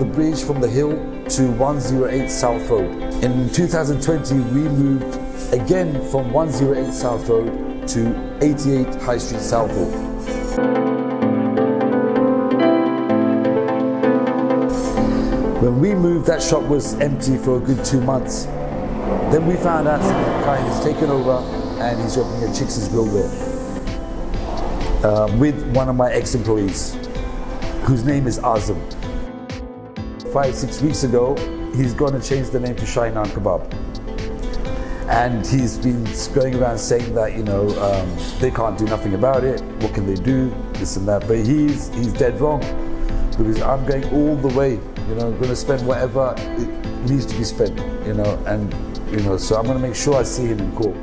the bridge from the hill to 108 South Road. In 2020, we moved again from 108 South Road to 88 High Street Southall. When we moved, that shop was empty for a good two months. Then we found out that Kai has taken over and he's opening a Chicks' Grill there uh, with one of my ex-employees, whose name is Azam. Five, six weeks ago, he's going to change the name to Shainan Kebab. And he's been going around saying that, you know, um, they can't do nothing about it. What can they do? This and that. But he's, he's dead wrong because I'm going all the way. You know, I'm going to spend whatever it needs to be spent, you know, and, you know, so I'm going to make sure I see him in court.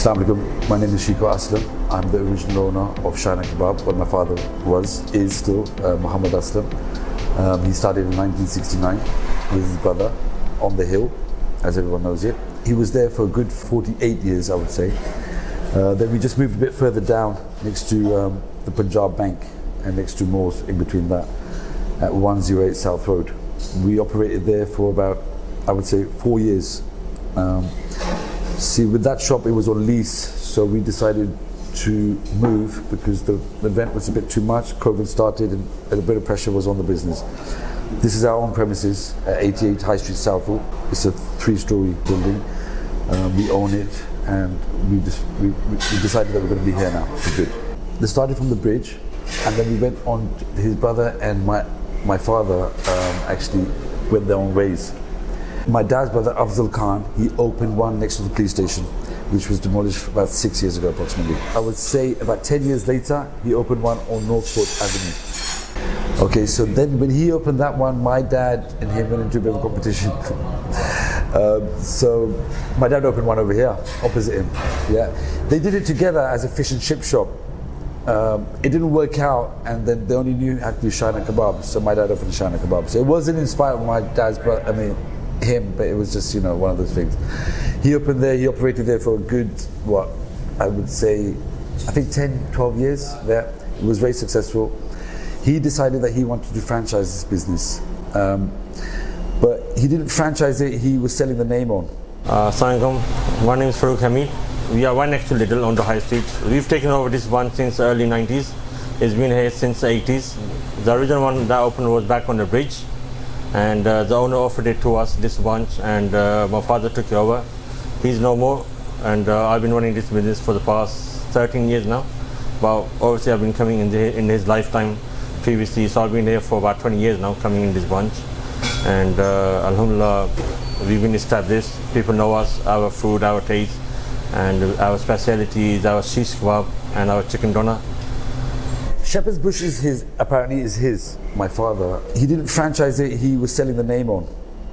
Assalamu alaikum. My name is Shiko Aslam. I'm the original owner of Shana Kebab. What my father was, is still uh, Muhammad Aslam. Um, he started in 1969 with his brother on the hill, as everyone knows it. He was there for a good 48 years, I would say. Uh, then we just moved a bit further down next to um, the Punjab Bank and next to Moors in between that at 108 South Road. We operated there for about, I would say, four years. Um, see, with that shop, it was on lease, so we decided to move because the, rent was a bit too much. COVID started and a bit of pressure was on the business. This is our own premises at 88 High Street Southall. It's a three-story building. Um, we own it and we, just, we, we decided that we're going to be here now for good. They started from the bridge and then we went on, his brother and my, my father um, actually went their own ways. My dad's brother, Afzal Khan, he opened one next to the police station, which was demolished about six years ago approximately. I would say about 10 years later, he opened one on Northcote Avenue. Okay, so then when he opened that one, my dad and him went into a bit of a competition. Um, so my dad opened one over here, opposite him. Yeah, they did it together as a fish and chip shop. Um, it didn't work out, and then they only knew how to do Shana kebab. So my dad opened Shana kebab. So it wasn't inspired by my dad's, but I mean him, but it was just you know one of those things. He opened there. He operated there for a good what I would say, I think 10, 12 years there. It was very successful. He decided that he wanted to franchise this business. Um, but he didn't franchise it, he was selling the name on. Uh, my name is Farouk Hamid. We are one to Lidl on the high street. We've taken over this one since early 90s. It's been here since the 80s. The original one that opened was back on the bridge and uh, the owner offered it to us, this bunch, and uh, my father took it over. He's no more and uh, I've been running this business for the past 13 years now. But obviously I've been coming in, the, in his lifetime previously, so I've been here for about 20 years now coming in this bunch and uh, Alhamdulillah we've been established. People know us, our food, our taste and our specialties, our shish kebab and our chicken doner. Shepherd's Bush is his, apparently is his, my father. He didn't franchise it, he was selling the name on.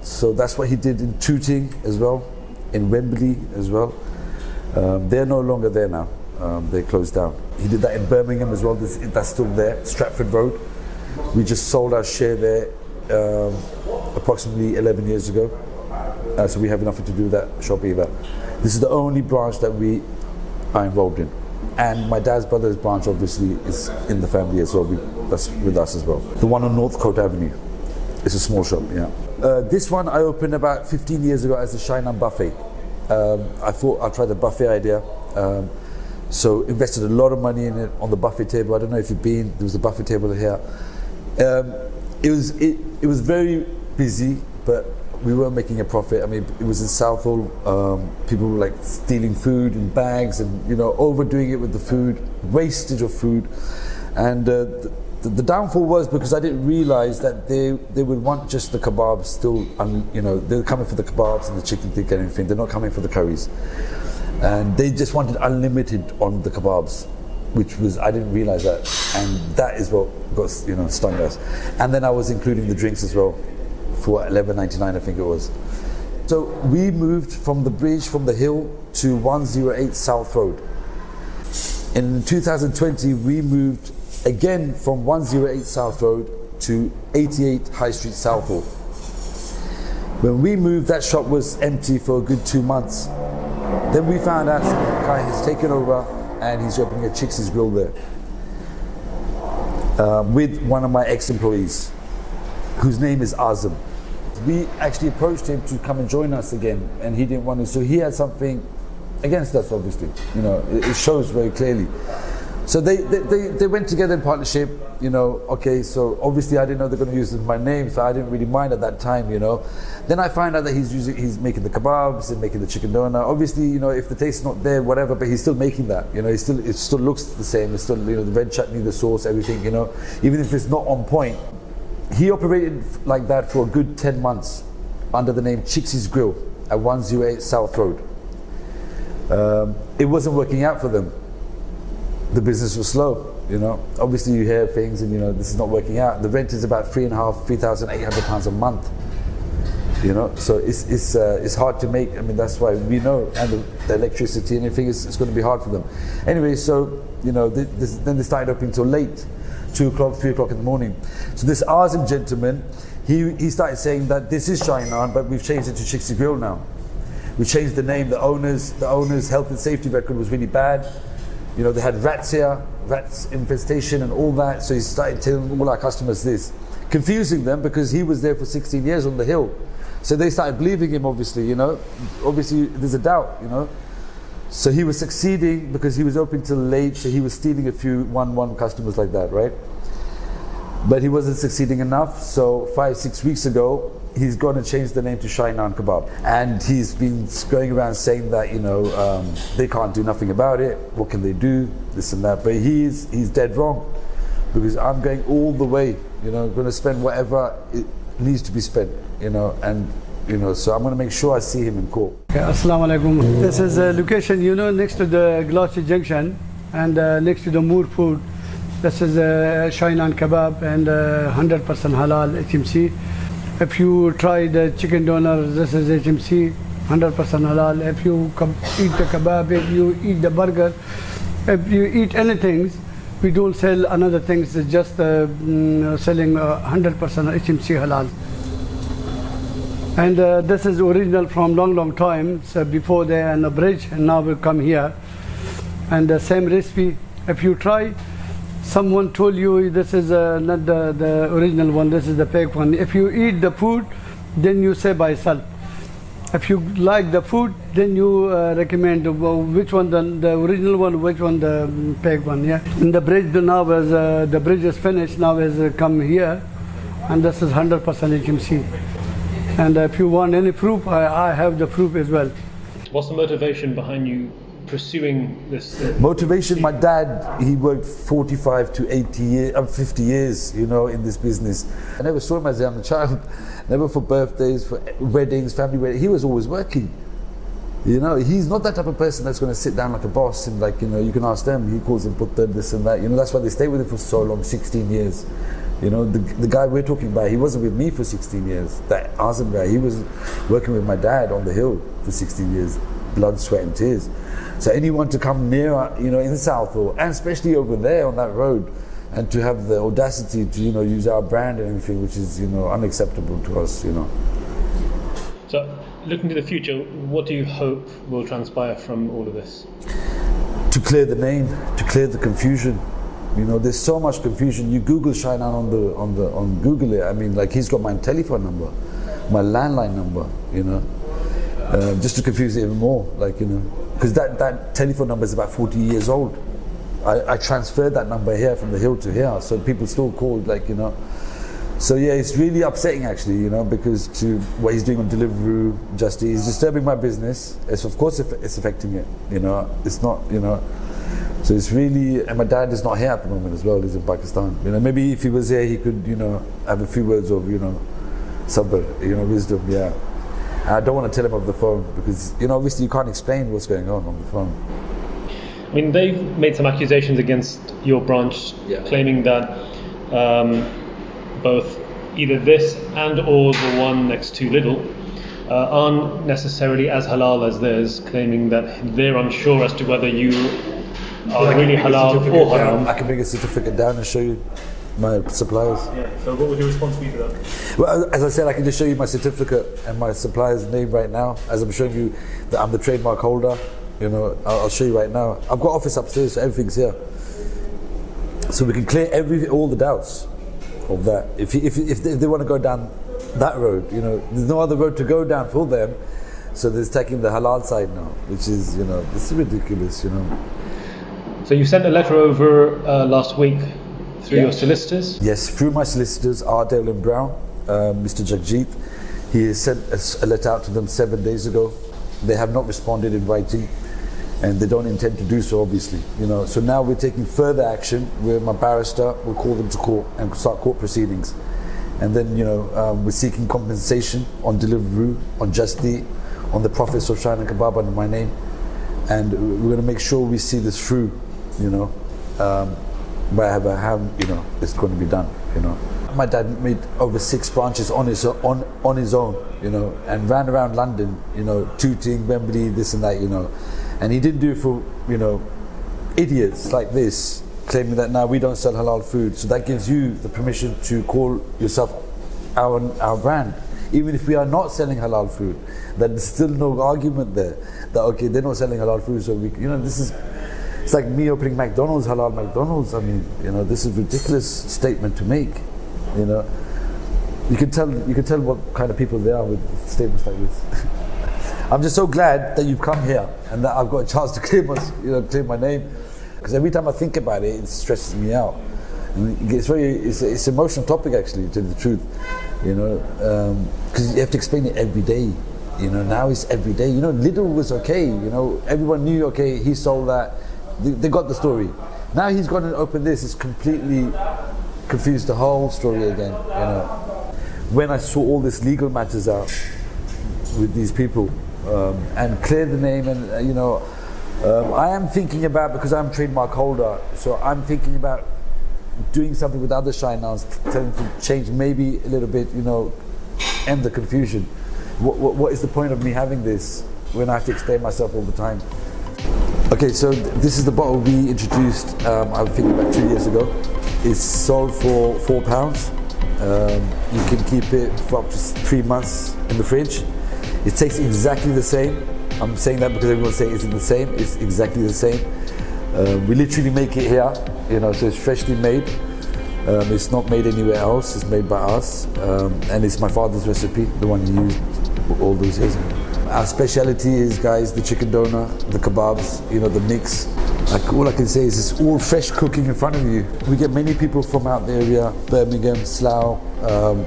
So that's what he did in Tooting as well, in Wembley as well. Um, they're no longer there now, um, they closed down. He did that in Birmingham as well, that's still there, Stratford Road. We just sold our share there um, approximately 11 years ago. Uh, so we have nothing to do with that shop either. This is the only branch that we are involved in. And my dad's brother's branch obviously is in the family as well. We, that's with us as well. The one on Northcote Avenue. It's a small shop, yeah. Uh, this one I opened about 15 years ago as a Shainan buffet. Um, I thought I'll try the buffet idea. Um, so invested a lot of money in it on the buffet table. I don't know if you've been, there was a buffet table here. Um, it was it, it was very busy, but we weren't making a profit. I mean, it was in Southall. Um, people were like stealing food in bags and you know overdoing it with the food, wastage of food, and uh, the, the, downfall was because I didn't realize that they they would want just the kebabs still. Un, you know, they're coming for the kebabs and the chicken tikka and everything. They're not coming for the curries, and they just wanted unlimited on the kebabs which was I didn't realize that, and that is what got you know stung us. And then I was including the drinks as well for 11.99, I think it was. So we moved from the bridge from the hill to 108 South Road. In 2020, we moved again from 108 South Road to 88 High Street Southall. When we moved, that shop was empty for a good two months. Then we found out Kai has taken over and he's opening a Chicksy's Grill there uh, with one of my ex-employees, whose name is Azam. We actually approached him to come and join us again, and he didn't want to. So he had something against us, obviously. You know, it, it shows very clearly. So they, they, they, they went together in partnership, you know, okay, so obviously I didn't know they're going to use my name, so I didn't really mind at that time, you know. Then I find out that he's using, he's making the kebabs and making the chicken doner. Obviously, you know, if the taste is not there, whatever, but he's still making that, you know, he still, it still looks the same. It's still, you know, the red chutney, the sauce, everything, you know, even if it's not on point. He operated like that for a good 10 months under the name Chixie's Grill at 108 South Road. Um, it wasn't working out for them the business was slow. You know, obviously you hear things, and you know this is not working out. The rent is about three and a half, three thousand eight hundred pounds a month. You know, so it's it's uh, it's hard to make. I mean, that's why we know, and the, the electricity and everything is it's going to be hard for them. Anyway, so you know, th- this, then they started opening till late, two o'clock, three o'clock in the morning. So this Azim gentleman, he he started saying that this is Shinan, but we've changed it to Chicksy Grill now. We changed the name. The owners, the owners' health and safety record was really bad. You know, they had rats here, rats infestation and all that. So he started telling all our customers this, confusing them because he was there for 16 years on the hill. So they started believing him, obviously, you know. Obviously, there's a doubt, you know. So he was succeeding because he was open till late, so he was stealing a few one-one customers like that, right? But he wasn't succeeding enough, so five, six weeks ago, he's going to change the name to Shainan Kebab. And he's been going around saying that, you know, um, they can't do nothing about it, what can they do, this and that. But he's, he's dead wrong because I'm going all the way, you know, going to spend whatever it needs to be spent, you know, and, you know, so I'm going to make sure I see him in court. Okay, Assalamu alaikum. This is a location, you know, next to the Glassy Junction and uh, next to the Moor Food. This is a Shainan Kebab and uh, 100% halal HMC. If you try the chicken doner, this is HMC, 100% halal. If you eat the kebab, if you eat the burger, if you eat anything, we don't sell another things, just uh, mm, selling uh, 100% HMC halal. And uh, this is original from long, long time. So before they on a bridge, and now we come here. And the same recipe. If you try, someone told you this is uh, not the, the original one. This is the fake one. If you eat the food, then you say by yourself. If you like the food, then you uh, recommend uh, which one the, the original one, which one the um, fake one. Yeah. And the bridge now is uh, the bridge is finished. Now is uh, come here, and this is 100% HMC. And if you want any proof, I, I have the proof as well. What's the motivation behind you pursuing this? uh, Motivation, my dad, he worked 45 to 80 years, uh, 50 years, you know, in this business. I never saw him as a young child, never for birthdays, for weddings, family weddings. He was always working. You know, he's not that type of person that's going to sit down like a boss and like, you know, you can ask them, he calls him putta, this and that. You know, that's why they stay with him for so long, 16 years. You know, the, the guy we're talking about, he wasn't with me for 16 years. That Azam guy, he was working with my dad on the hill for 16 years, blood, sweat and tears. So anyone to come near, you know, in Southall, and especially over there on that road, and to have the audacity to, you know, use our brand and everything, which is, you know, unacceptable to us, you know. So, looking to the future, what do you hope will transpire from all of this? to clear the name, to clear the confusion. You know, there's so much confusion. You Google Shainan on the on the on Google it. I mean, like he's got my telephone number, my landline number. You know, uh, just to confuse it even more. Like you know, because that that telephone number is about 40 years old. I, I transferred that number here from the hill to here, so people still called. Like you know. So yeah, it's really upsetting actually, you know, because to what he's doing on Deliveroo, just he's disturbing my business. It's of course it's affecting it, you know. It's not, you know. So it's really, and my dad is not here at the moment as well. He's in Pakistan. You know, maybe if he was here, he could, you know, have a few words of, you know, sabr, you know, wisdom. Yeah. And I don't want to tell him over the phone because, you know, obviously you can't explain what's going on on the phone. I mean, they've made some accusations against your branch, Yeah. claiming that um, both either this and or the one next to Lidl uh, aren't necessarily as halal as theirs, claiming that they're unsure as to whether you are really halal or haram. I can bring a certificate down and show you my suppliers. Yeah. So, what would your response be to that? Well, as I said, I can just show you my certificate and my supplier's name right now, as I'm showing you that I'm the trademark holder. You know, I'll, I'll show you right now. I've got office upstairs, so everything's here. So we can clear every all the doubts of that. If you, if, if, they, if they want to go down that road, you know, there's no other road to go down for them. So they're taking the halal side now, which is, you know, this is ridiculous, you know. So you sent a letter over uh, last week through Yeah. your solicitors. Yes, through my solicitors, Ardale and Brown, uh, Mr. Jagjit, he has sent a letter out to them seven days ago. They have not responded in writing, and they don't intend to do so, obviously. You know, so now we're taking further action. Where my barrister will call them to court and start court proceedings, and then you know um, we're seeking compensation on Deliveroo, on Just Eat, on the profits of Shine and Kebab under my name, and we're going to make sure we see this through. You know. Um, wherever how you know it's going to be done you know. My dad made over six branches on his on on his own you know and ran around london you know tooting wembley this and that you know. And he didn't do it for you know idiots like this claiming that now we don't sell halal food. So that gives you the permission to call yourself our our brand. Even if we are not selling halal food That there's still no argument there that okay they're not selling halal food so we you know this is it's like me opening McDonald's, halal McDonald's. I mean, you know, this is a ridiculous statement to make. You know, you can tell you can tell what kind of people they are with statements like this. I'm just so glad that you've come here and that I've got a chance to claim my, you know, claim my name. Because every time I think about it, it stresses me out. And it's very, it's, it's an emotional topic actually, to the truth. You know, um, because you have to explain it every day. You know, now it's every day. You know, little was okay. You know, everyone knew okay, he sold that. They, they got the story. Now he's gone and opened this. It's completely confused the whole story again. You know, when I saw all this legal matters out with these people um, and clear the name and uh, you know um, I am thinking about because I'm trademark holder so I'm thinking about doing something with other shine now telling to change maybe a little bit you know end the confusion what, what, what is the point of me having this when I have to explain myself all the time Okay, so th- this is the bottle we introduced, um, I think about two years ago. It's sold for four pounds. Um, you can keep it for up to three months in the fridge. It tastes exactly the same. I'm saying that because everyone's saying it's the same. It's exactly the same. Um, we literally make it here, you know, so it's freshly made. Um, it's not made anywhere else. It's made by us, um, and it's my father's recipe, the one he used all those years ago. Our speciality is, guys, the chicken doner, the kebabs, you know, the mix. Like all I can say is it's all fresh cooking in front of you. We get many people from out the area, Birmingham, Slough, um,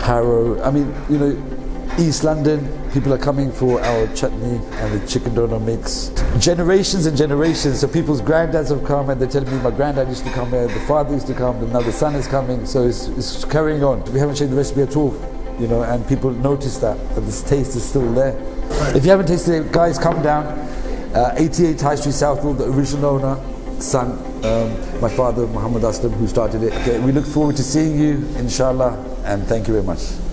Harrow. I mean, you know, East London. People are coming for our chutney and the chicken doner mix. Generations and generations. So people's granddads have come and they're telling me my granddad used to come here, the father used to come, and now the son is coming. So it's, it's carrying on. We haven't changed the recipe at all, you know, and people notice that, that this taste is still there. If you haven't tasted it, guys, come down. Uh, 88 High Street Southall, the original owner, son, um, my father, Muhammad Aslam, who started it. Okay, we look forward to seeing you, inshallah, and thank you very much.